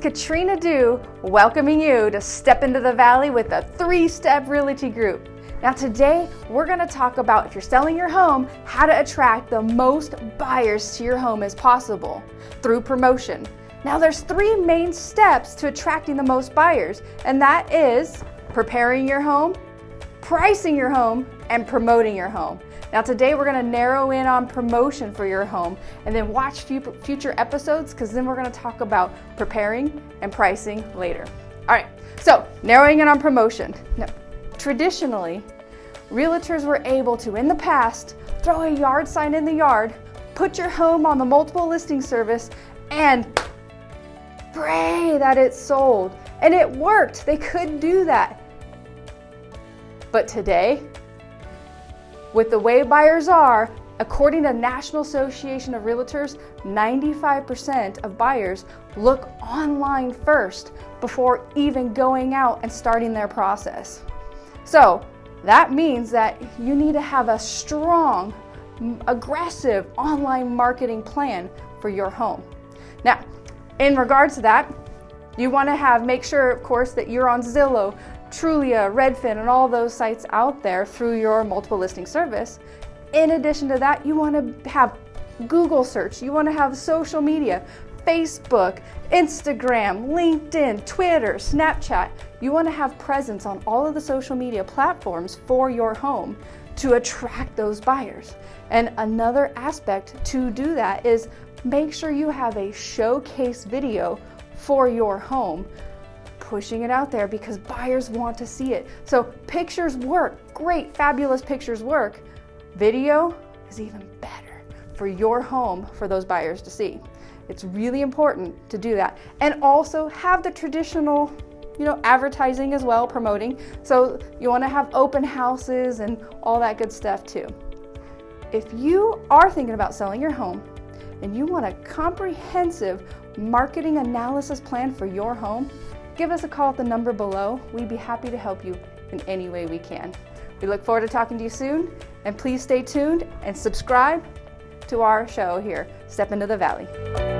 Katrina Dew, welcoming you to Step into the Valley with the Three Step Realty Group. Now, today we're going to talk about if you're selling your home, how to attract the most buyers to your home as possible through promotion. Now, there's three main steps to attracting the most buyers, and that is preparing your home, pricing your home, and promoting your home. Now today we're gonna narrow in on promotion for your home and then watch future episodes because then we're gonna talk about preparing and pricing later. All right, so narrowing in on promotion. Now, traditionally, realtors were able to, in the past, throw a yard sign in the yard, put your home on the multiple listing service, and pray that it's sold. And it worked, they could do that. But today, with the way buyers are, according to National Association of Realtors, 95% of buyers look online first before even going out and starting their process. So that means that you need to have a strong, aggressive online marketing plan for your home. Now, in regards to that, you want to have make sure, of course, that you're on Zillow, Trulia, Redfin, and all those sites out there through your multiple listing service. In addition to that, you want to have Google search, you want to have social media, Facebook, Instagram, LinkedIn, Twitter, Snapchat. You want to have presence on all of the social media platforms for your home to attract those buyers. And another aspect to do that is make sure you have a showcase video for your home pushing it out there because buyers want to see it. So pictures work, great, fabulous pictures work. Video is even better for your home for those buyers to see. It's really important to do that. And also have the traditional you know, advertising as well, promoting. So you wanna have open houses and all that good stuff too. If you are thinking about selling your home and you want a comprehensive marketing analysis plan for your home, give us a call at the number below. We'd be happy to help you in any way we can. We look forward to talking to you soon, and please stay tuned and subscribe to our show here, Step into the Valley.